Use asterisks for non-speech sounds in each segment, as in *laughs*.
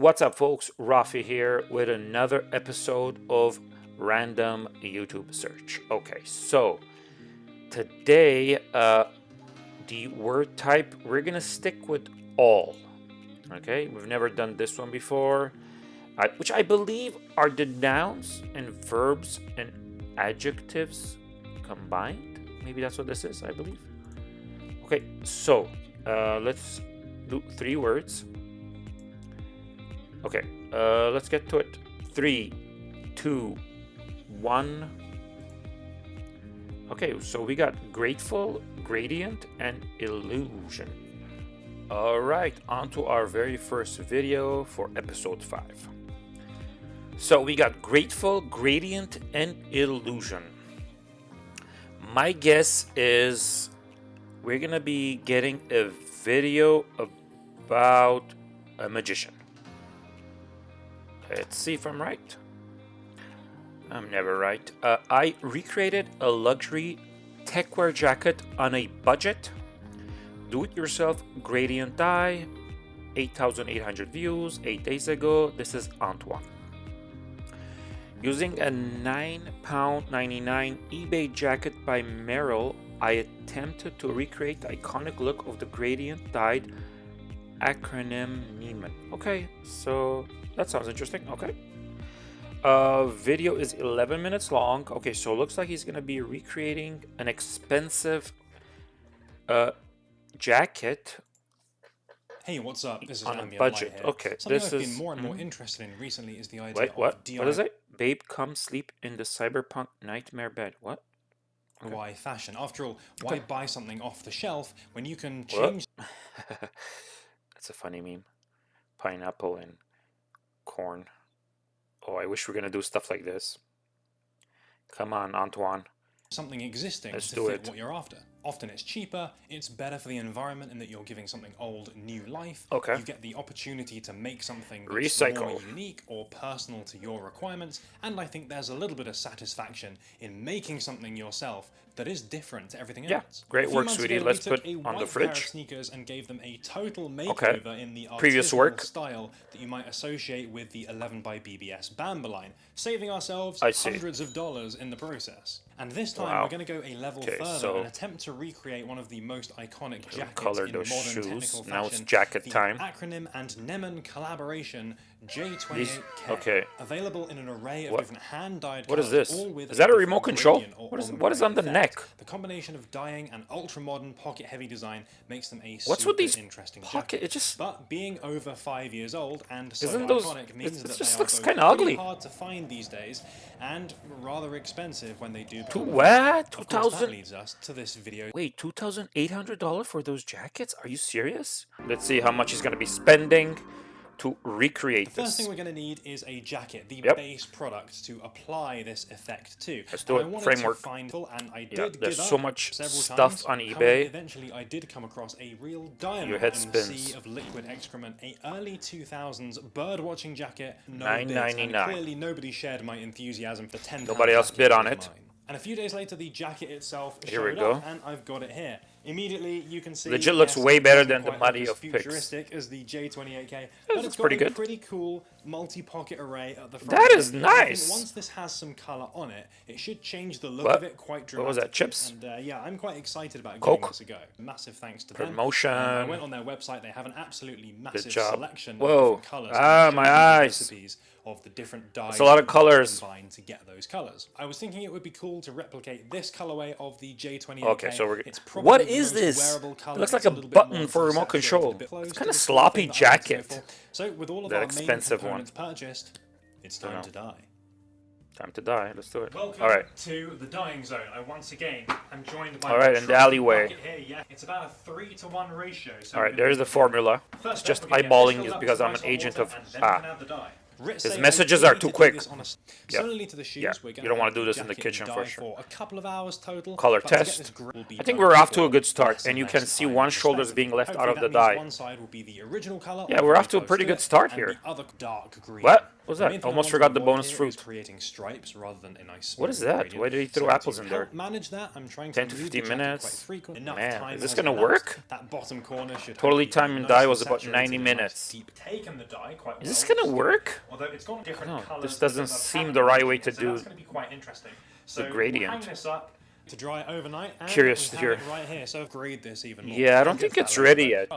What's up folks, Rafi here with another episode of Random YouTube Search. Okay, so today uh, the word type, we're gonna stick with all. Okay, we've never done this one before, uh, which I believe are the nouns and verbs and adjectives combined. Maybe that's what this is, I believe. Okay, so uh, let's do three words. Okay, uh, let's get to it. Three, two, one. Okay, so we got grateful, gradient, and illusion. All right, on to our very first video for episode five. So we got grateful, gradient, and illusion. My guess is we're gonna be getting a video about a magician. Let's see if I'm right. I'm never right. Uh, I recreated a luxury techwear jacket on a budget. Do-it-yourself gradient dye. 8,800 views 8 days ago. This is Antoine. Using a £9.99 eBay jacket by Merrell, I attempted to recreate the iconic look of the gradient dyed acronym Nemen. Okay, so that sounds interesting. Okay. Uh, video is 11 minutes long. Okay, so it looks like he's going to be recreating an expensive uh, jacket Hey, what's up? This is on a budget. Okay, Something this I've is been more and more mhm. interested in recently is the idea Wait, of what? DIY What is it? Babe, come sleep in the cyberpunk nightmare bed. What? Why fashion. After all, Okay. why buy something off the shelf when you can change *laughs* That's a funny meme. Pineapple and corn. Oh, I wish we are gonna do stuff like this. Come on, Antoine. something existing Let's to do fit it. what you're after? Often it's cheaper, it's better for the environment in that you're giving something old new life. Okay. You get the opportunity to make something that's Recycle. more unique or personal to your requirements, and I think there's a little bit of satisfaction in making something yourself that is different to everything Yeah, else. great work, sweetie. ago, Let's put a on the white pair of fridge. sneakers and gave them a total Okay. makeover in the Previous work. style that you might associate with the 11 by BBS Bamba line, saving ourselves I see. hundreds of dollars in the process. And this time Wow. we're going to go a level Okay, further so- and attempt to recreate one of the most iconic jackets in modern shoes. technical Now it's fashion, jacket the time. acronym and Nemen collaboration J28K. okay. Available in an array of What- different hand-dyed what is this? Is that a remote control? What is- what is on the effect. neck? The combination of dyeing and ultra-modern pocket-heavy design makes them a What's super with these interesting pocket- jacket. it just- But being over five years old and so Isn't those- iconic means that just they looks both pretty ugly. hard to find these days and rather expensive when they do. Become what? Two of thousand? leads us to this video. Wait, two thousand eight hundred dollar for those jackets? Are you serious? Let's see how much he's gonna be spending to recreate The first this. thing we're going to need is a jacket, the Yep. base product to apply this effect to. Let's do And it. I Framework. To find, and I did Yeah, there's so much stuff times. on However, eBay. eventually, I did come across a real diamond Your head in the spins. sea of liquid excrement, a early 2000s bird watching jacket. No Nine bids, ninety. Clearly, nobody shared my enthusiasm for 10 Nobody else bid on it. And a few days later, the jacket itself Here we showed go. up, and I've got it here. Immediately, you can see Legit looks way better than the Muddy of futuristic as the J28K, This but looks it's got pretty a good. pretty cool multi-pocket array at the front. That is And I think nice. Once this has some color on it, it should change the look What? of it quite dramatically. What was that, chips? And uh, yeah, I'm quite excited about Coke? giving this a go. Massive thanks to them. Promotion. I went on their website. They have an absolutely massive selection Whoa. of colors. Ah, my eyes. Recipes of the different dyes. It's a lot of that you colours. Combine to get those colors. I was thinking it would be cool to replicate this colorway of the J28K. Okay, so we're. It's probably What is this? It looks like a little button for remote control. It's kind of the sort of sloppy thing that I like to go jacket. So with all of That our expensive main one. components purchased, it's time to die. Time to die. Let's do it. Welcome All right. to the dying zone. I once again am joined by All right, in the alleyway. Here, yeah. It's about a three to one ratio. So All right. There's the formula. First It's just step, we're gonna get eyeballing is because I'm an agent of ah. Add the dye. Ritz His messages are too quick. this on a s- Yep. Similarly to the shoes, Yeah, you don't wanna do this in the kitchen for sure. a couple of hours total. Color to test. this gr- will be I think we're off to a good start, and you can see one shoulder's being left out of the dye. One side will be the original color. Yeah, we're off to a pretty good start here. The other dark green. What was that? I Almost forgot the bonus fruit. creating stripes rather than a nice. What is that? Why did he throw apples in there? Manage that. I'm trying 10 to to 15 minutes? Man, is this gonna work? That bottom corner should Totally time and dye was about 90 in a nice minutes. Deep taken the dye quite Is this gonna work? Although it's got different oh, know. colours. This doesn't seem the right way to so do That's going to be quite interesting. So we'll gradient. hang this up to dry overnight. And Curious to hear. right here. So grade this even more. Yeah, I don't think it's ready yet.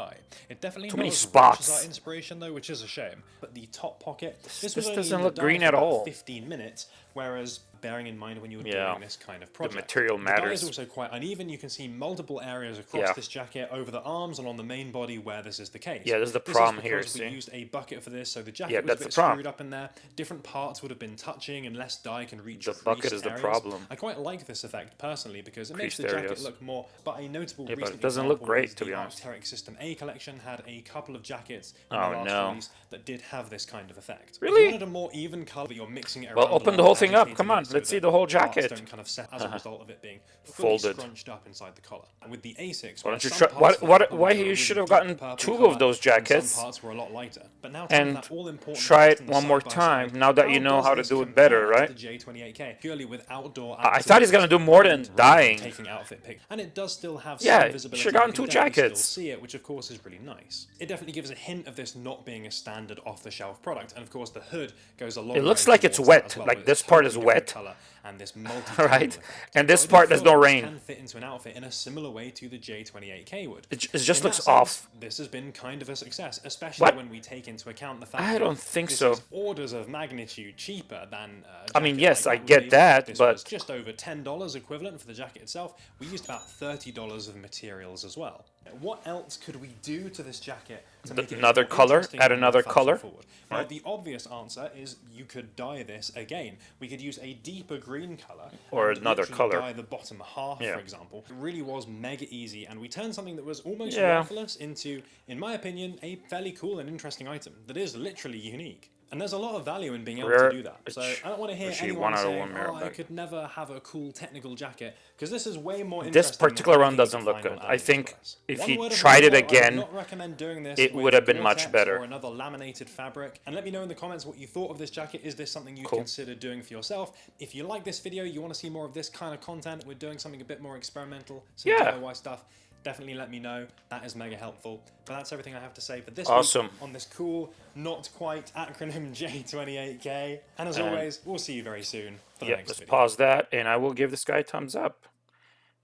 It definitely Too many as rich as spots. our inspiration though, which is a shame. But the top pocket, this, this doesn't look green at all. 15 minutes, whereas bearing in mind when you were Yeah. doing this kind of project, material The dye matters. is also quite uneven. You can see multiple areas across Yeah. this jacket over the arms and on the main body where this is the case. Yeah, this is the This problem here, because we see? used a bucket for this, so the jacket Yeah, was that's a bit screwed up in there. Different parts would have been touching, and less dye can reach. The bucket creased is the problem. I quite like this effect personally because it makes the jacket areas. look more. But a notable Yeah, but it doesn't look great, is to the be honest. Arc'teryx System A collection had a couple of jackets in Oh, the last no. release that did have this kind of effect. If Really? you wanted a more even color, but you're mixing it Well, open the whole thing up. Come on, so let's see the whole jacket. don't kind of set as a result of it being Folded. scrunched up inside the collar. And with the A6, Why don't you try- parts why- of the what- purple why you really should have gotten two of those jackets Some parts were a lot lighter. But now and that all important try it one more time, now that you know how to do it better, right? The J28K, purely with outdoor. I thought he's gonna do more than dying. Taking outfit pic, and it does still have Yeah, some visibility. should've gotten two jackets. See it, which of course is really nice. It definitely gives a hint of this not being a standard off-the-shelf product, and of course the hood goes a long. It looks like it's wet, well, like this part is wet. Colour and this *laughs* multi Right? And this part, there's no rain. Can fit into an outfit in a similar way to the J28K would. It it just In looks sense, off. This has been kind of a success, especially What? when we take into account the fact I that don't think this so. is orders of magnitude cheaper than. Uh, I mean, yes, like I get that, This but- just over ten dollars equivalent for the jacket itself. We used about thirty dollars of materials as well. What else could we do to this jacket to make it another color? Add another color? forward? Well, the obvious answer is you could dye this again. We could use a deeper green color Or another colour. Dye the bottom half, Yeah. for example. It really was mega easy, and we turned something that was almost Yeah. worthless into, in my opinion, a fairly cool and interesting item that is literally unique. And there's a lot of value in being able to do that. So I don't want to hear anyone one out of say, one merit "Oh, I could never have a cool technical jacket," because this is way more. This interesting than particular one doesn't look good. I think if One he tried it warning, though, I would again, not recommend doing this it would have been much better. Or another laminated fabric. And let me know in the comments what you thought of this jacket. Is this something you'd Cool. consider doing for yourself? If you like this video, you want to see more of this kind of content, we're doing something a bit more experimental, some Yeah. DIY stuff. Definitely let me know. That is mega helpful. But that's everything I have to say for this Awesome. week on this cool, not quite acronym *laughs* J28K. And as always, we'll see you very soon for the Yeah, next let's video. pause that, and I will give this guy a thumbs up.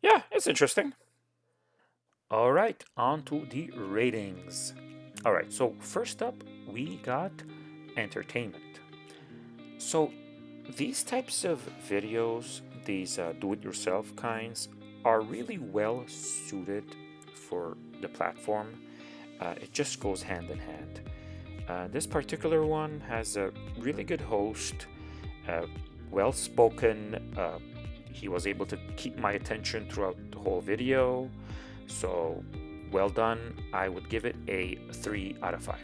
Yeah, it's interesting. All right, on to the ratings. All right, so first up, we got entertainment. So these types of videos, these uh, do-it-yourself kinds, are really well suited for the platform. Uh, it just goes hand in hand. Uh, this particular one has a really good host, uh, well spoken. Uh, he was able to keep my attention throughout the whole video. So well done. I would give it a 3 out of 5.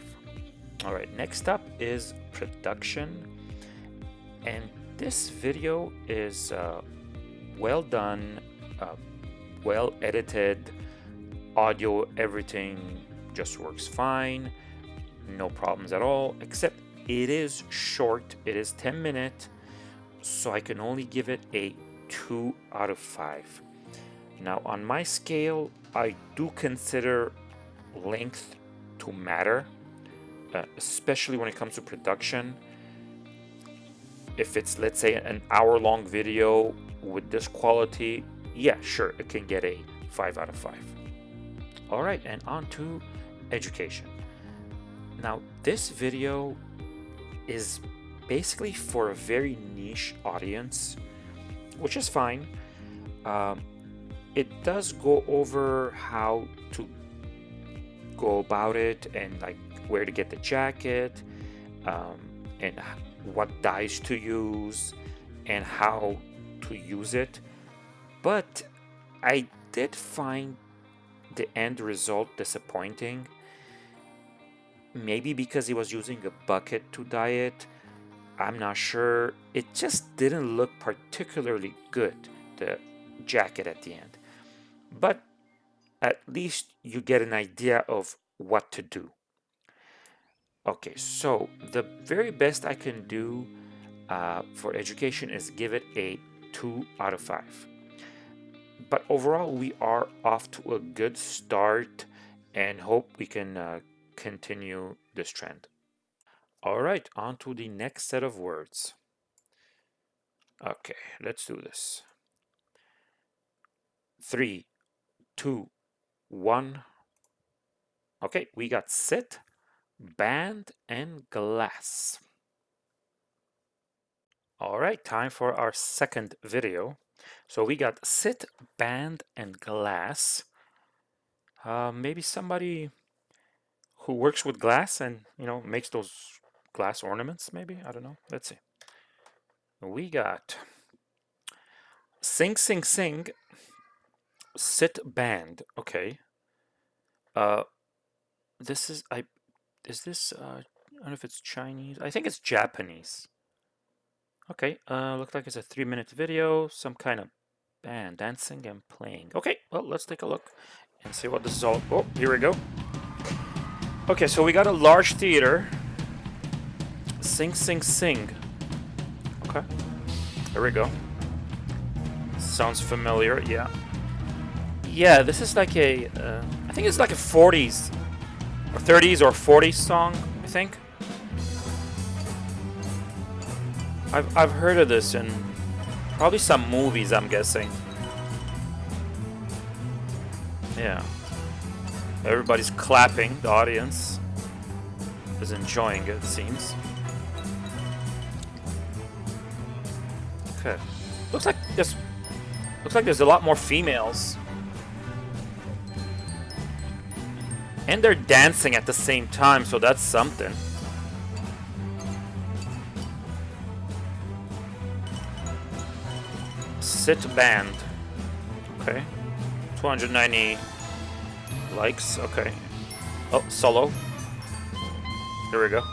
All right, next up is production. And this video is uh, well done, uh, well edited, audio, everything just works fine. No problems at all, except it is short. It is 10 minutes, so I can only give it a 2 out of 5. Now, on my scale, I do consider length to matter, uh, especially when it comes to production. If it's, let's say, an hour long video with this quality, yeah, sure, it can get a 5 out of 5. All right, and on to education. Now, this video is basically for a very niche audience, which is fine. Um, it does go over how to go about it and like where to get the jacket um, and what dyes to use and how to use it. But I did find the end result disappointing. Maybe because he was using a bucket to dye it, I'm not sure. It just didn't look particularly good, the jacket at the end. But at least you get an idea of what to do. Okay, so the very best I can do uh, for education is give it a 2 out of 5. But overall, we are off to a good start and hope we can uh, continue this trend. All right, on to the next set of words. Okay, let's do this. Three, two, one. Okay, we got sit, band, and glass. All right, time for our second video. So we got sit, band, and glass. Uh, maybe somebody who works with glass and, you know, makes those glass ornaments, maybe? I don't know. Let's see. We got sing, sing, sing, sit, band. Okay. Uh, this is, I, is this, uh, I don't know if it's Chinese. I think it's Japanese. Okay, uh, looks like it's a three minute video, some kind of band dancing and playing. Okay, well, let's take a look and see what this is all. Oh, here we go. Okay, so we got a large theater. Sing, sing, sing. Okay, there we go. Sounds familiar, yeah. Yeah, this is like a, uh, I think it's like a 40s or 30s or 40s song, I think. I've, I've heard of this in probably some movies, I'm guessing. Yeah. Everybody's clapping, the audience is enjoying it, it seems. Okay. Looks like there's looks like there's a lot more females. And they're dancing at the same time, so that's something. Sit band. Okay. 290 likes. Okay. Oh, solo. Here we go.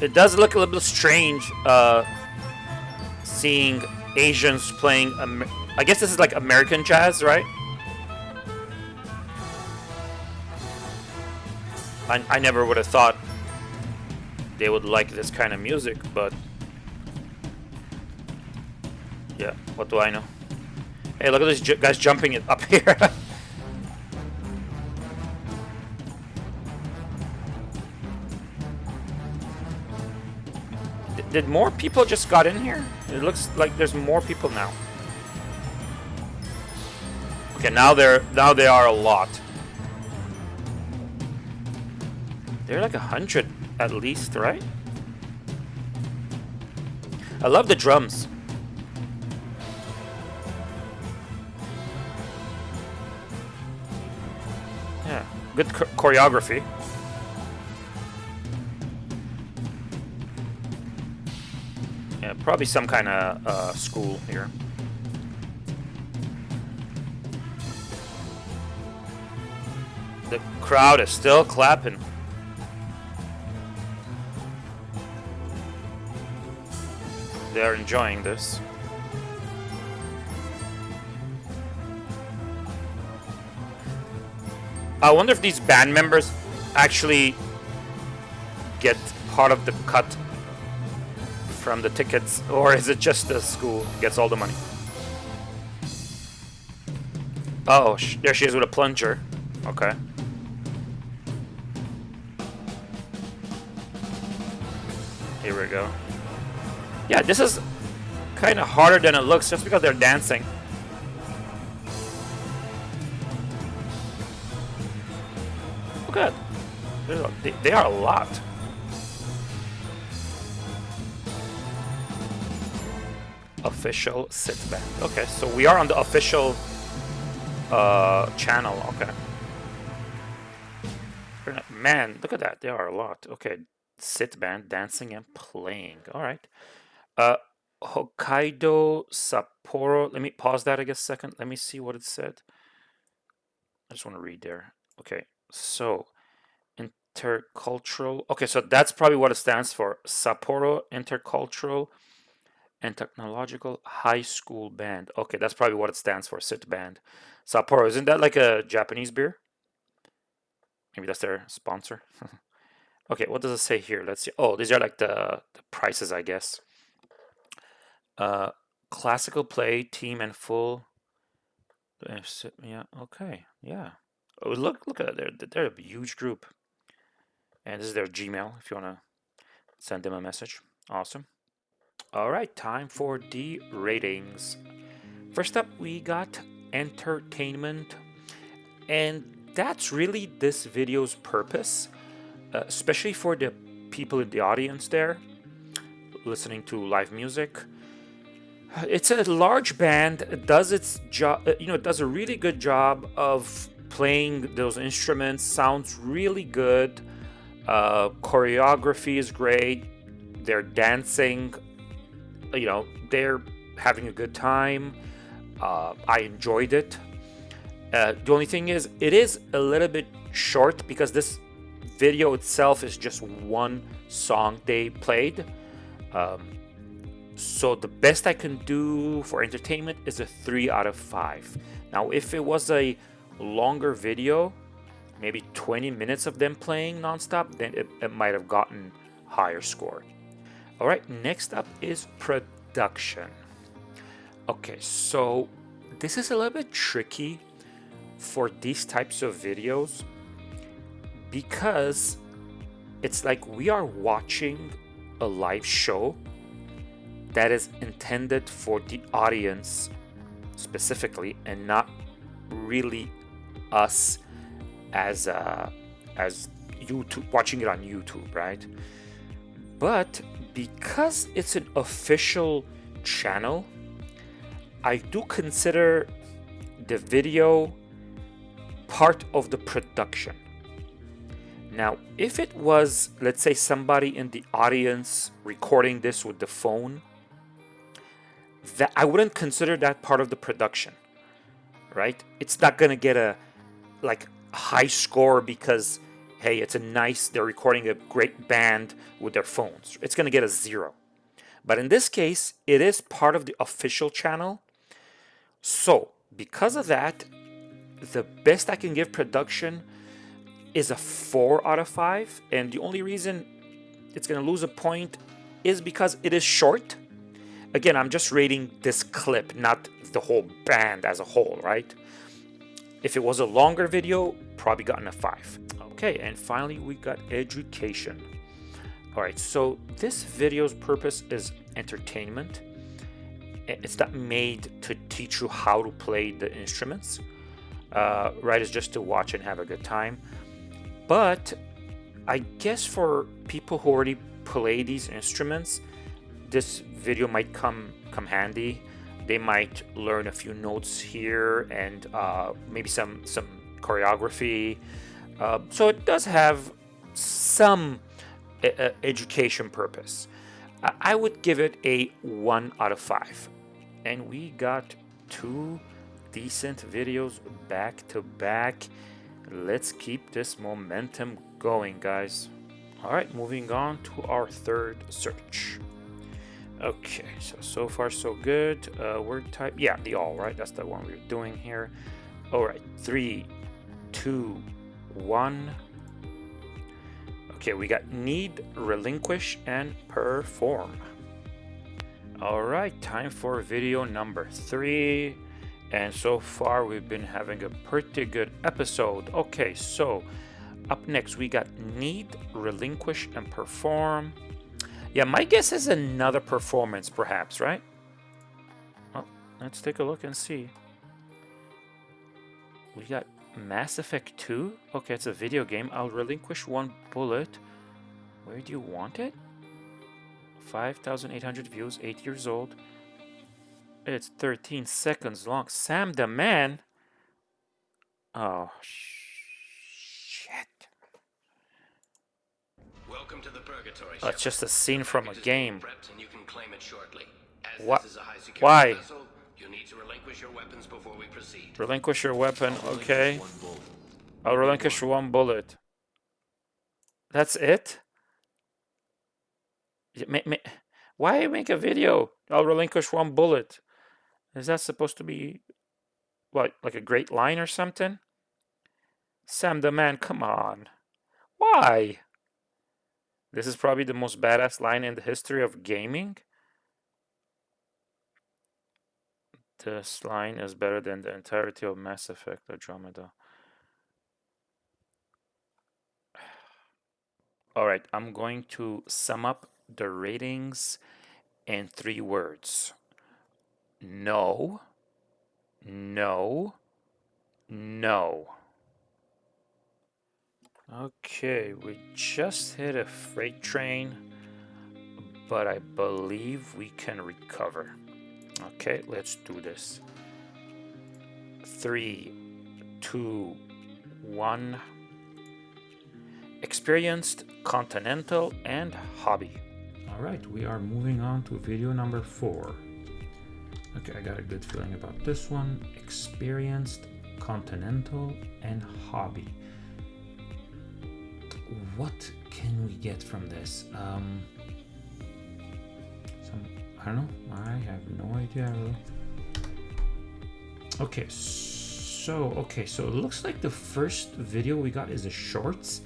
It does look a little bit strange uh, seeing Asians playing. Amer I guess this is like American jazz, right? I, I never would have thought they would like this kind of music, but yeah, what do I know? Hey, look at these guys jumping it up *laughs* here. Did more people just got in here? It looks like there's more people now. Okay, now they're now they are a lot. They're like a hundred at least, right? I love the drums. Good choreography. Yeah, probably some kind of uh, school here. The crowd is still clapping. They're enjoying this. I wonder if these band members actually get part of the cut from the tickets, or is it just the school gets all the money? Oh, there she is with a plunger. Okay. Here we go. Yeah, this is kind of harder than it looks just because they're dancing. Look at that. They, they are a lot. Official sit band. Okay, so we are on the official uh, channel. Okay. Man, look at that. There are a lot. Okay, sit band, dancing and playing. All right. Uh, Hokkaido Sapporo. Let me pause that I guess second. Let me see what it said. I just want to read there. Okay, so Intercultural. Okay, so that's probably what it stands for. Sapporo Intercultural and Technological High School Band. Okay, that's probably what it stands for. SIT band. Sapporo. Isn't that like a Japanese beer? Maybe that's their sponsor. *laughs* okay, what does it say here? Let's see. Oh, these are like the, the prices, I guess. Uh, classical play, team and full. Yeah, okay, yeah. Oh, look, look at it. They're, they're a huge group. And this is their Gmail if you want to send them a message. Awesome. All right, time for the ratings. First up, we got entertainment. And that's really this video's purpose, uh, especially for the people in the audience there listening to live music. It's a large band, it does its job, uh, you know, it does a really good job of playing those instruments, sounds really good. Uh, choreography is great. They're dancing, you know, they're having a good time. Uh, I enjoyed it. Uh, the only thing is, it is a little bit short because this video itself is just one song they played. Um, so the best I can do for entertainment is a 3 out of 5. Now if it was a longer video, maybe 20 minutes of them playing nonstop, then it, it might have gotten higher score. Alright, next up is production. Okay, so this is a little bit tricky for these types of videos because it's like we are watching a live show that is intended for the audience specifically and not really us as uh, as YouTube watching it on YouTube, right? But because it's an official channel, I do consider the video part of the production. Now, if it was, let's say, somebody in the audience recording this with the phone, that I wouldn't consider that part of the production, right? It's not gonna get a like high score because hey, it's a nice they're recording a great band with their phones. It's gonna get a zero. But in this case, it is part of the official channel. So because of that, the best I can give production is a 4 out of 5 and the only reason it's going to lose a point is because it is short. Again, I'm just rating this clip, not the whole band as a whole, right? If it was a longer video, probably gotten a 5. Okay, and finally we got education. Alright, so this video's purpose is entertainment. It's not made to teach you how to play the instruments uh, right is just to watch and have a good time but I guess for people who already play these instruments this video might come come handy they might learn a few notes here and uh, maybe some some choreography uh, so it does have some uh, education purpose I would give it a 1 out of 5 and we got two decent videos back to back. Let's keep this momentum going, guys. All right, moving on to our third search. Okay, so, so far so good. Uh, word type, yeah, the all, right? That's the one we are doing here. All right, three, two, one. Okay, we got need, relinquish, and perform. All right, time for video number three. And so far, we've been having a pretty good episode. Okay, so up next, we got Need, Relinquish, and Perform. Yeah, my guess is another performance, perhaps, right? Well, let's take a look and see. We got Mass Effect 2. Okay, it's a video game. I'll relinquish one bullet. Where do you want it? 5,800 views, 8 years old. It's 13 seconds long. Sam the man? Oh, shit. Welcome to the Purgatory. Oh, it's just a scene from a game. What? Why? Vessel, you need to relinquish your weapons before we proceed. Relinquish your weapon, okay. I'll relinquish one bullet. That's it? Y- ma- ma- Why make a video? I'll relinquish one bullet. Is that supposed to be what, like a great line or something? Sam the man, come on. Why? This is probably the most badass line in the history of gaming. This line is better than the entirety of Mass Effect Andromeda. *sighs* All right, I'm going to sum up the ratings in three words. No, no, no. Okay, we just hit a freight train, but I believe we can recover. Okay, let's do this. Three, two, one. Experienced, continental, and hobby. All right, we are moving on to video number four. Okay, I got a good feeling about this one. Experienced, continental, and hobby. What can we get from this? Um, some, I don't know. I have no idea. Okay, so okay, so it looks like the first video we got is a shorts,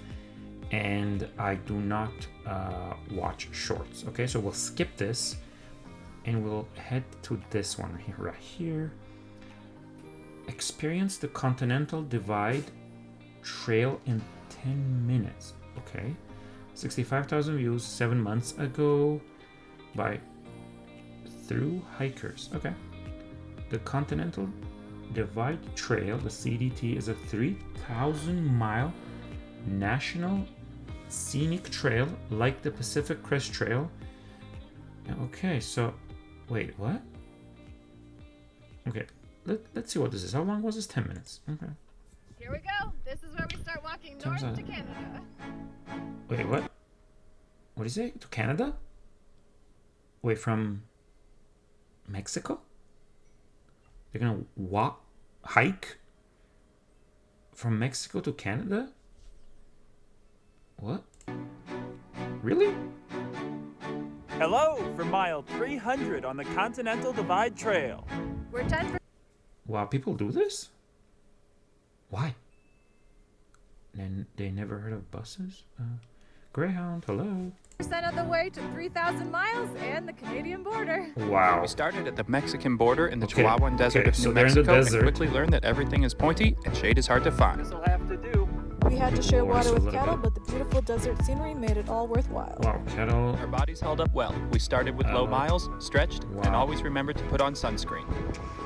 and I do not uh, watch shorts. Okay, so we'll skip this, and we'll head to this one here, right here. Experience the Continental Divide Trail in 10 minutes. Okay, 65,000 views seven months ago by through hikers. Okay. The Continental Divide Trail, the CDT, is a 3,000 mile national scenic trail like the Pacific Crest Trail. Okay, so wait, what? Okay, let, let's see what this is. How long was this? 10 minutes. Okay. Here we go. This is where start walking north to Canada. Wait, what? What is it? To Canada? Wait, from Mexico? They're gonna walk, hike from Mexico to Canada? What? Really? Hello from mile 300 on the Continental Divide Trail. We're 10 Wow, people do this? Why? And they never heard of buses? Uh, Greyhound, hello. percent of the way to 3,000 miles and the Canadian border. Wow. We started at the Mexican border in the Okay, Chihuahuan Desert okay, of New they're in the Mexico and quickly learned that everything is pointy and shade is hard to find. This'll have to do. We had to share water with cattle, bit. but the beautiful desert scenery made it all worthwhile. Wow, cattle. Our bodies held up well. We started with low Uh, miles, stretched, and always remembered to put on sunscreen.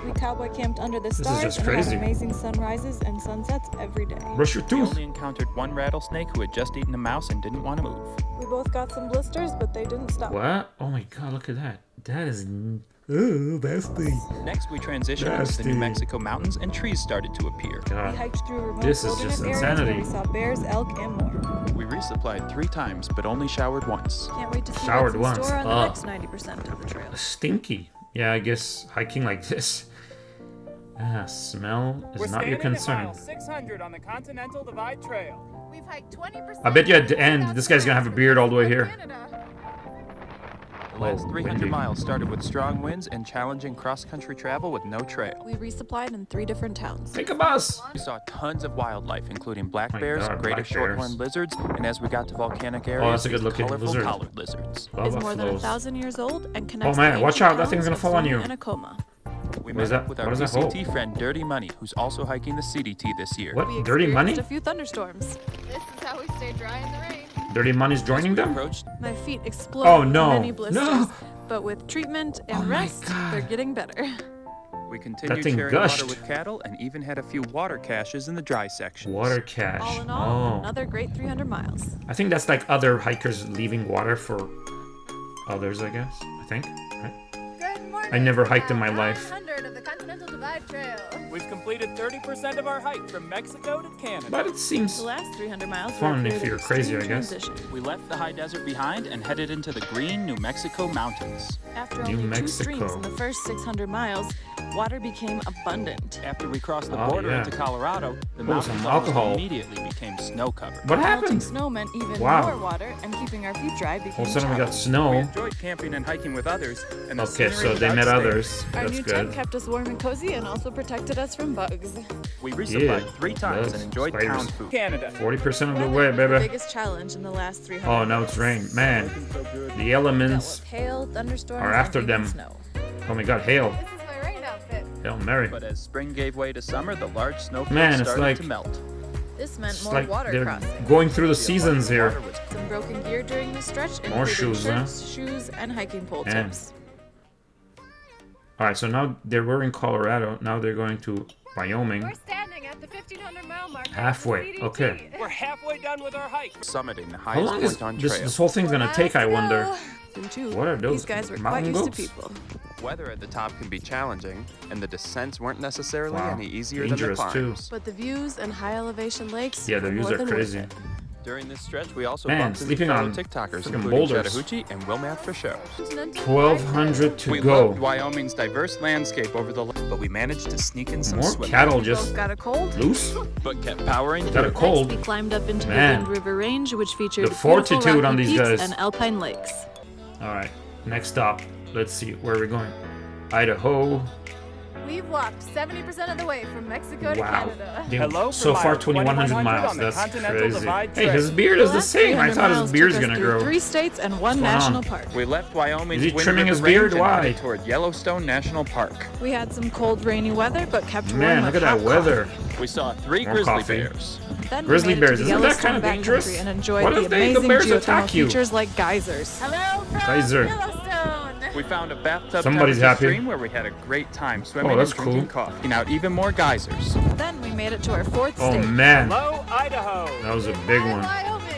We cowboy camped under the is stars just and had amazing sunrises and sunsets every day. Brush your We only encountered one rattlesnake who had just eaten a mouse and didn't want to move. We both got some blisters, but they didn't stop. What? Oh my god, look at that. That is. n- Oh, bestie. Next, we transitioned into the New Mexico mountains and trees started to appear. We hiked through remote This is just areas where insanity. we saw bears, elk, and more. We resupplied three times, but only showered once. Can't wait to see Showered what's in once. store on the next 90% of the trail. Stinky. Yeah, I guess hiking like this. *laughs* Ah, smell is We're not your standing concern. at mile 600 on the Continental Divide Trail. We've hiked 20%. I bet you at the end, this guy's gonna have a beard all the way here. Canada. The last Oh, 300 windy. miles started with strong winds and challenging cross-country travel with no trail. We resupplied in three different towns. Take a bus. We saw tons of wildlife, including black My bears, God, greater black shorthorn bears. lizards, and as we got to volcanic areas, Oh, that's a good-looking colorful lizard. collared lizards. Is more than a thousand years old and oh, connects. Oh, man, the watch out, that thing's gonna fall on Suma you. And Acoma. We What met is that- with our does that hold? PCT friend Dirty Money, who's also hiking the CDT this year. What? We Dirty money? experienced a few thunderstorms. This is how we stay dry in the rain. Dirty money's As joining them? approached, My feet explode Oh, no. many blisters. No. But with treatment oh and Oh rest, they're getting better. we continued thing sharing gushed. water with cattle and even had a few water caches in the dry sections. Water cache. All in all, Oh. another great 300 miles. I think that's like other hikers leaving water for others, I guess. I think. Right? Good morning. I never hiked in my life. of the Continental Divide Trail. We've completed 30% of our hike from Mexico to Canada. But it seems The last 300 miles were Fun a if you're crazy, I guess. transition. We left the high desert behind and headed into the green New Mexico mountains. After New only two Mexico. streams in the first 600 miles, water became abundant. After we crossed the Oh, border yeah. into Colorado, the Oh, mountains some alcohol. immediately became snow covered. What Melting happened? snow meant even Wow. more water, and keeping our feet dry became All of a sudden we got snow. We enjoyed camping and hiking with others, and the Okay, scenery so was they met others. Our That's new tent kept us warm and cozy and also protected us from bugs. We resupplied Yeah, three times bugs, and enjoyed spiders. town food. Canada. 40% of the Weather way, was the baby. biggest challenge in the last 300 Oh, now it's rain. Man, the elements. Hail, thunderstorms, are after them. Snow. Oh my god, hail. Hail Mary. But as spring gave way to summer, the large snowfields Man, it's started like- to melt. This meant It's more like water they're crossing. going through the The seasons here. Some broken gear during the stretch More included shoes, huh? shoes, and hiking pole Man. tips. Alright, so now they were in Colorado. Now they're going to Wyoming. We're standing at the 1500 mile mark. Halfway, okay. We're halfway done with our hike. summiting the How highest long is point on this, trail. this whole thing's gonna take, I wonder? Them too. What are those, These guys were quite used goats? to people. Weather at the top can be challenging, and the descents weren't necessarily Wow. any easier Dangerous, than the too. climbs. But the views and high elevation lakes Yeah, the were views are worth crazy. it. During this stretch, we also Man, bumped into sleeping fellow on TikTokers, freaking including boulders. Chattahoochee and Wilmath for show. 1200 to we go. loved Wyoming's diverse landscape over the lake, but we managed to sneak in some More swimming. cattle We just got a cold. loose. but kept powering Got through. a cold. We climbed up into Man. the Wind River Range, which featured The fortitude beautiful on these guys. and alpine lakes. Alright, next stop. Let's see, where we're going? Idaho. We've walked 70% of the way from Mexico to Wow. Canada. Damn, Hello so far, 2100 2100 miles. That's crazy. Hey, his beard is the same. I thought his miles beard's gonna grow. Three states and one going national on? park. We left Wyoming's Is he Wind trimming his beard? Why? toward Yellowstone National Park. We had some cold, rainy weather, but kept warm Man, look at that hot weather. We saw three More grizzly coffee. bears. Then Grizzly we made bears, it to isn't that Yellowstone kinda backcountry dangerous? And enjoyed What the if they- the amazing bears attack you? features like geysers. Hello from Kaiser. Yellowstone. We found a bathtub Somebody's temperature happy. stream where we had a great time oh, swimming Oh, that's and drinking cool. coffee. And out even more geysers. Then we made it to our fourth Oh state. man, Hello, Idaho. that was a big Hi, one. Wyoming.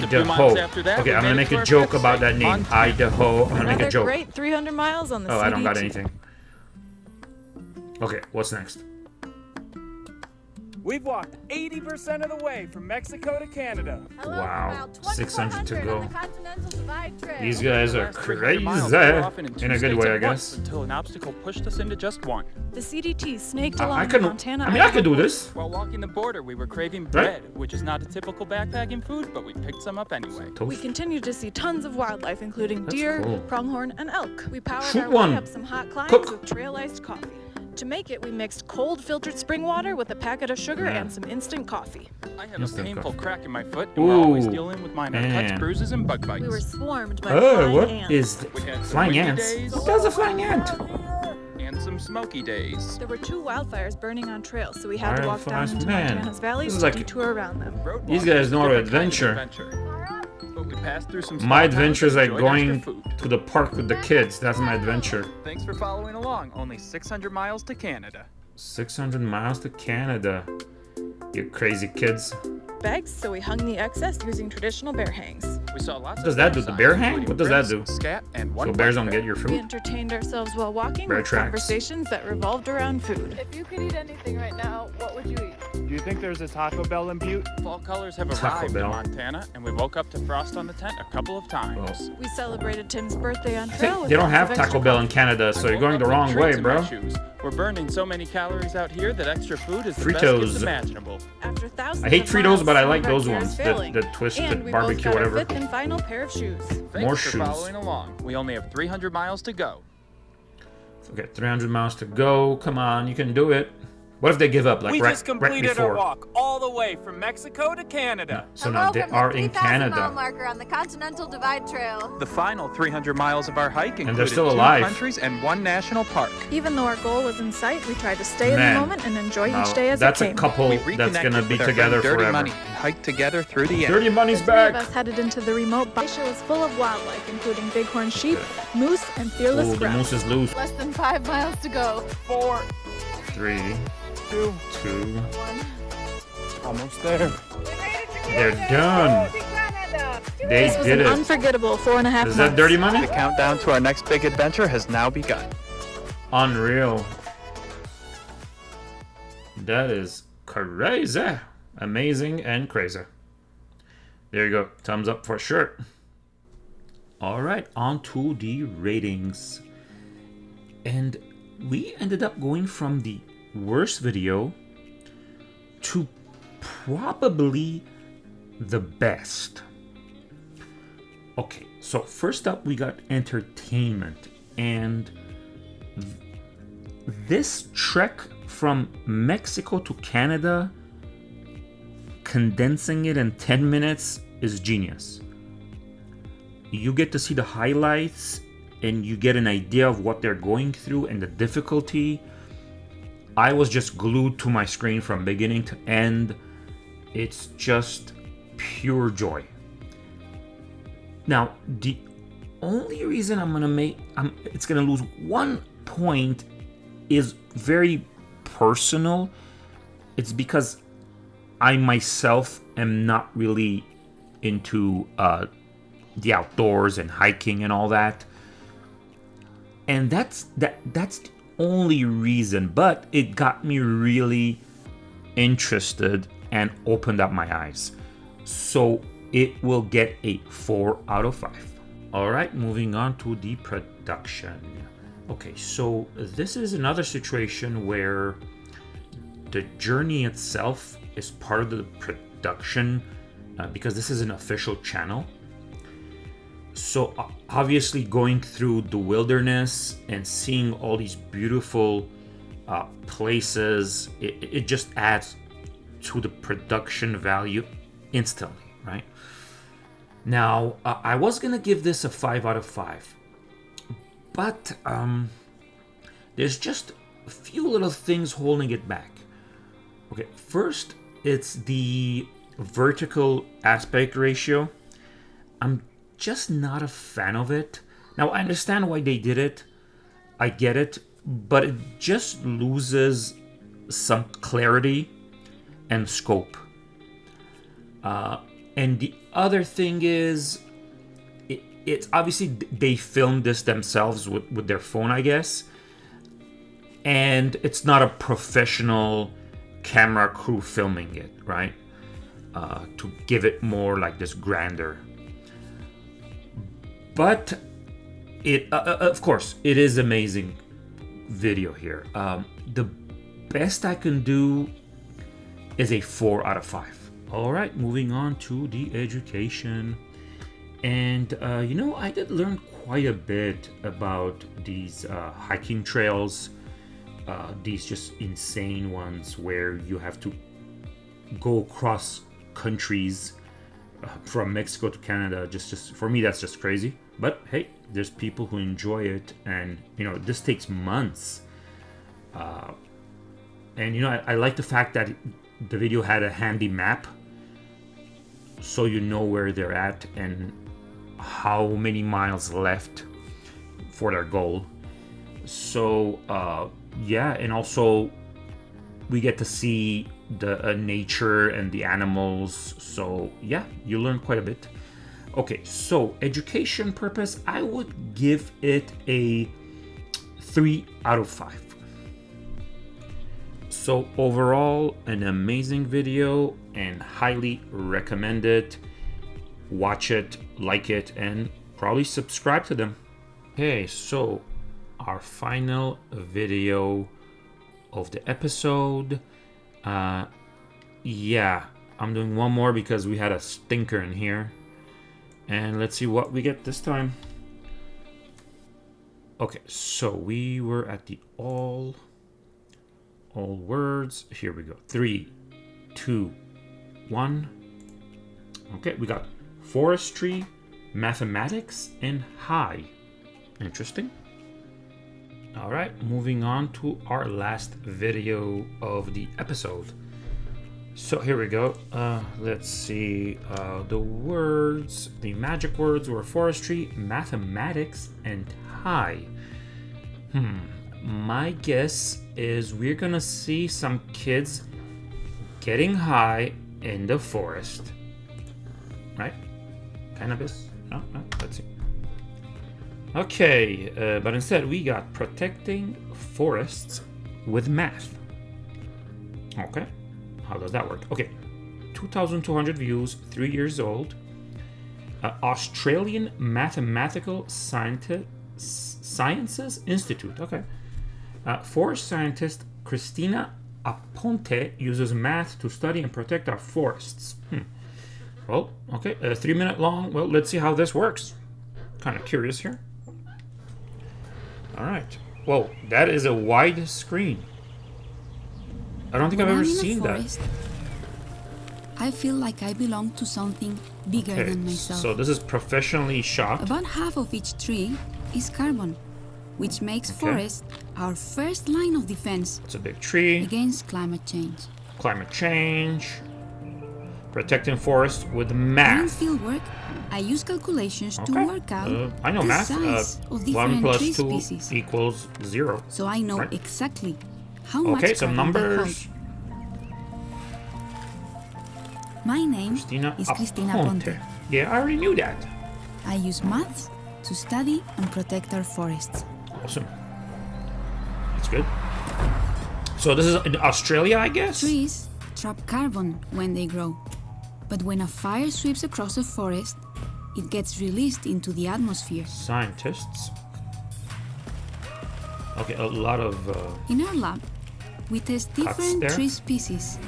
Just a few Idaho. after that, Okay, I'm gonna make to a joke about that name. Montana. Idaho. I'm gonna make a joke. great 300 miles on the Oh, I don't got anything. Okay, what's next? We've walked 80% of the way from Mexico to Canada. Hello Wow, 600 to 2400 go. On the Continental Divide Trail. These guys are Last 300 miles, we were crazy. *laughs* Eh? in a good way, I guess. Until an obstacle pushed us into just one. The CDT snaked along I the can. Montana. I mean, I could do this. While walking the border, we were craving Right. bread, which is not a typical backpacking food, but we picked some up anyway. We continued to see tons of wildlife, including That's deer, cool. pronghorn, and elk. We powered Shoot our one. way up some hot climbs Cook. with trail iced coffee. To make it, we mixed cold filtered spring water with a packet of sugar Yeah. and mm. some instant coffee. I have Instant a painful coffee. crack in my foot, and we're always dealing with minor man. cuts, bruises, and bug bites. We were swarmed by Oh, flying what ants. is th- We had some flying ants? days. What does a flying ant? and some smoky days. There were two wildfires burning on trails, so we had to walk down Wildfires, into man. Montana's valleys This is to like- detour around them. Road These guys know how to kind of adventure. My small towns adventure is like going to the park with the kids. That's my adventure. Thanks for following along. Only 600 miles to Canada. 600 miles to Canada. You crazy kids. Bags, so we hung the excess using traditional bear hangs. We saw lots What of does that do? The bear hang? What does that do? Scat and one So bears don't bear. get your food? We entertained ourselves while walking Bear with tracks. conversations that revolved around food. If you could eat anything right now, what would you eat? Do you think there's a Taco Bell in Butte? Fall colors have Taco arrived Bell. in Montana, and we woke up to frost on the tent a couple of times. Well, We celebrated Tim's birthday on I trail they don't have Taco extra Bell in. Canada, so you're going the wrong treats way, in my bro. shoes. We're burning so many calories out here that extra food is the best Fritos. gift imaginable. After thousands I hate of Fritos, miles, but I like those ones. The, failing. the twisted and we barbecue, both got whatever. Our fifth and final pair of shoes. Thanks More for shoes. following along. We only have 300 miles to go. Okay, 300 miles to go. Come on, you can do it. What if they give up, like we right, just completed before? our walk all the way from Mexico to Canada. So Hello now they from are the in 3,000 mile Canada. marker on the Continental Divide Trail. The final 300 miles of our hike included they're still two alive. countries and one national park. Even though our goal was in sight, we tried to stay in the moment and enjoy Now, each day as that's it a came. couple we that's reconnected gonna be together friend Dirty forever. Money and hiked together through the end. Dirty Money's The three of back. us headed into the remote Baisha was full of wildlife, including bighorn sheep, moose, and fearless Ooh, the moose is loose. Less than five miles to go. Four, Three, two, two. almost there. We made it to They're done. To Canada. They This was did an it. unforgettable four and a half Is months. that dirty money? The countdown to our next big adventure has now begun. Unreal. That is crazy. Amazing and crazy. There you go. Thumbs up for sure. All right, on to the ratings. And we ended up going from the worst video to probably the best. Okay, so first up we got entertainment and this trek from Mexico to Canada condensing it in 10 minutes is genius. You get to see the highlights and you get an idea of what they're going through and the difficulty. I was just glued to my screen from beginning to end. It's just pure joy. Now, the only reason I'm gonna make I'm, it's gonna lose one point is very personal. It's because I myself am not really into uh, the outdoors and hiking and all that, and that's that that's the only reason. But it got me really interested and opened up my eyes. So it will get a four out of five. All right, moving on to the production. Okay, so this is another situation where the journey itself is part of the production uh, because this is an official channel. So obviously going through the wilderness and seeing all these beautiful uh, places, it, it just adds to the production value instantly, right? Now, uh, I was gonna give this a 5 out of 5, but um, there's just a few little things holding it back. Okay, first, it's the vertical aspect ratio. I'm just not a fan of it. Now, I understand why they did it, I get it, but it just loses some clarity and scope. Uh, and the other thing is, it, it's obviously they filmed this themselves with, with their phone, I guess. And it's not a professional camera crew filming it, right? Uh, to give it more like this grander. But it, uh, uh, of course, it is amazing video here. Um, the best I can do is a four out of five. All right, moving on to the education. And, uh, you know, I did learn quite a bit about these uh, hiking trails, uh, these just insane ones where you have to go across countries uh, from Mexico to Canada. Just, just for me, that's just crazy. But hey, there's people who enjoy it, and you know, this takes months. Uh, and you know, I, I like the fact that the video had a handy map so you know where they're at and how many miles left for their goal. So uh, yeah, and also we get to see the uh, nature and the animals. So yeah, you learn quite a bit. Okay, so education purpose, I would give it a three out of five. So overall, an amazing video and highly recommend it. Watch it, like it, and probably subscribe to them. Okay, so our final video of the episode. Uh, yeah, I'm doing one more because we had a stinker in here. And let's see what we get this time. Okay, so we were at the all all words. Here we go. Three, two, one. Okay, we got forestry, mathematics, and high. Interesting. All right, moving on to our last video of the episode. So here we go. Uh, let's see. Uh, the words, the magic words were forestry, mathematics, and high. Hmm. My guess is we're gonna see some kids getting high in the forest. Right? Cannabis? No, no, let's see. Okay, uh, but instead we got protecting forests with math. Okay, how does that work? Okay, 2,200 views, three years old. uh, Australian Mathematical Scienti- Sciences Institute. Okay. Uh, forest scientist Christina Aponte uses math to study and protect our forests. Hmm. Well, okay, a three minute long. Well, let's see how this works. Kind of curious here. All right. Whoa, that is a wide screen. I don't think I've ever I'm in a seen that. I feel like I belong to something bigger Okay, than myself. so this is professionally shot. About half of each tree is carbon, which makes Okay. forest our first line of defense It's a big tree. against climate change. Climate change. Protecting forests with math. field work, I use calculations Okay. to work out Uh, I know math. Uh, size of one different plus tree two species, equals zero. so I know right. exactly how Okay, some carbon they hold. numbers. My name Christina is Cristina Aponte. Ponte. Yeah, I already knew that. I use maths to study and protect our forests. Awesome. That's good. So this is in Australia, I guess? Trees trap carbon when they grow, but when a fire sweeps across a forest, it gets released into the atmosphere. Scientists. Okay, a lot of... Uh, In our lab, we test different tree species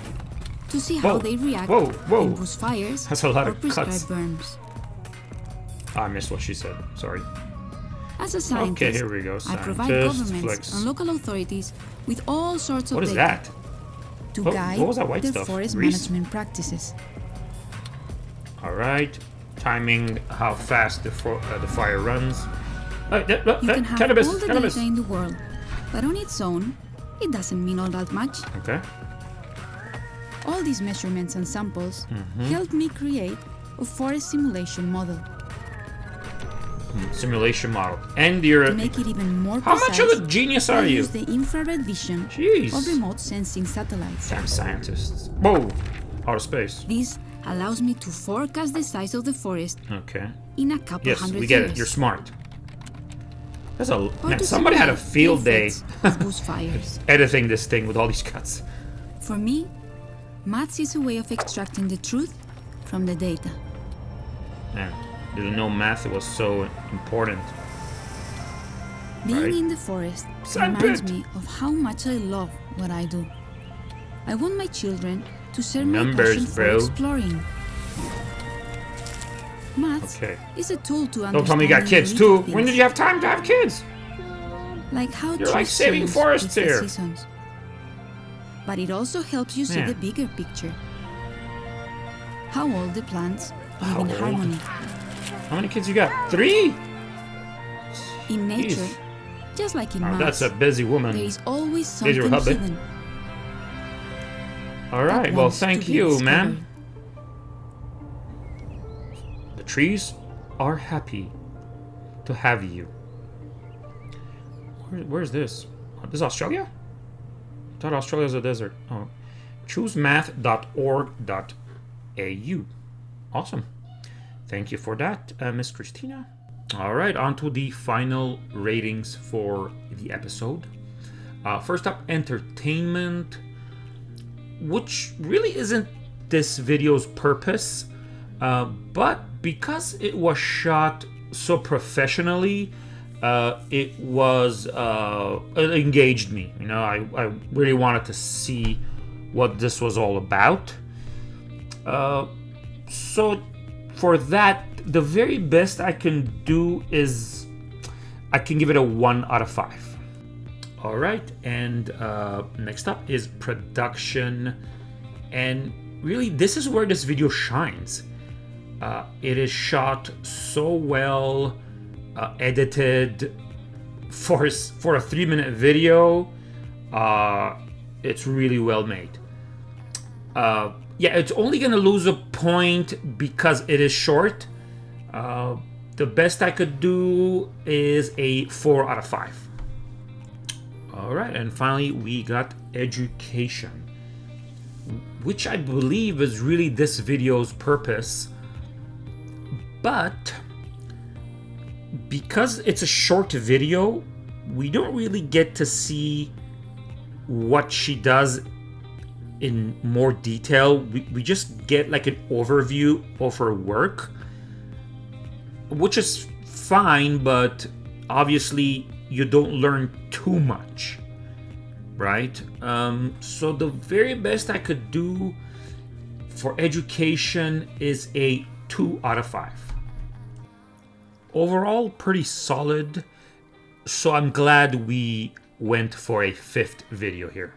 to see how they react whoa, whoa. in bush fires That's a lot or of prescribed cuts. burns. I missed what she said. Sorry. As a scientist, here we go, I provide governments flex. and local authorities with all sorts of What is data that? to What- guide what was that white the stuff? forest Grease? management practices. All right. Timing how fast the, for, uh, the fire runs. Uh, uh, You can have cannabis, all the cannabis. data in the world, but on its own, it doesn't mean all that much. Okay. All these measurements and samples Mm-hmm. helped me create a forest simulation model Simulation model. And you're... to make it even more How precise. much of a genius are you? use the infrared vision Jeez. of remote sensing satellites. Damn scientists. Whoa. Outer space. This allows me to forecast the size of the forest Okay. in a couple Yes, hundred we get years. it. You're smart. That's a... Man, somebody had a field day effects *laughs* of fires. *laughs* editing this thing with all these cuts. For me, maths is a way of extracting the truth from the data. Man, didn't know math was so important. Being Right. in the forest Sandpit. reminds me of how much I love what I do. I want my children to share my Numbers, passion for bro. exploring. Maths Okay. is a tool to understand Don't tell me you got kids too. When did you have time to have kids? like how You're like saving forests here. seasons. But it also helps you see the bigger picture. How all the plants live How in old? harmony. How many kids you got? Three? In nature, Jeez. just like in Oh, maths, that's a busy woman. there is always something hidden. All that. Well, thank you, ma'am. Trees are happy to have you. Where, where's this? Oh, This is Australia? I thought Australia was a desert. Oh. Choosemath.org.au. Awesome. Thank you for that, uh, Miss Christina. All right, on to the final ratings for the episode. Uh, first up, entertainment, which really isn't this video's purpose, uh, but because it was shot so professionally, uh, it was uh, it engaged me. You know, I, I really wanted to see what this was all about. Uh, so for that, the very best I can do is I can give it a one out of five. All right, and uh, next up is production, and really this is where this video shines. Uh, it is shot so well, uh, edited for for a three minute video. Uh, it's really well made. Uh, yeah, it's only gonna lose a point because it is short. Uh, the best I could do is a four out of five. All right, and finally we got education, which I believe is really this video's purpose. But because it's a short video, we don't really get to see what she does in more detail. We, we just get like an overview of her work. which is fine, but obviously you don't learn too much, right? Um, so the very best I could do for education is a 2 out of 5. Overall, pretty solid, so I'm glad we went for a fifth video here.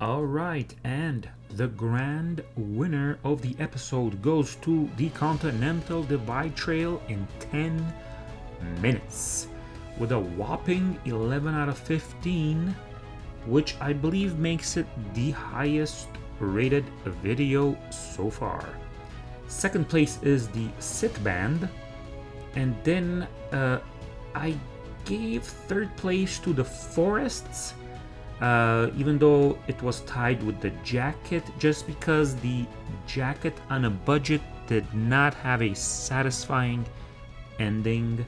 Alright, and the grand winner of the episode goes to the Continental Divide Trail in 10 minutes with a whopping 11 out of 15, which I believe makes it the highest rated video so far. Second place is the Sit Band, and then uh, I gave third place to the Forests, uh, even though it was tied with the jacket, just because the jacket on a budget did not have a satisfying ending.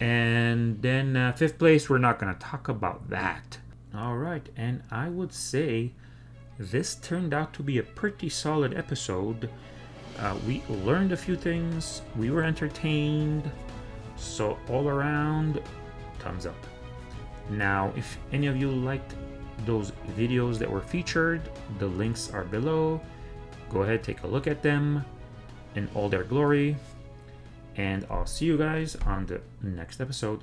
And then uh, fifth place, we're not going to talk about that. All right, and I would say this turned out to be a pretty solid episode. Uh, we learned a few things, we were entertained, so all around, thumbs up. Now, if any of you liked those videos that were featured, the links are below. Go ahead, take a look at them in all their glory. And I'll see you guys on the next episode.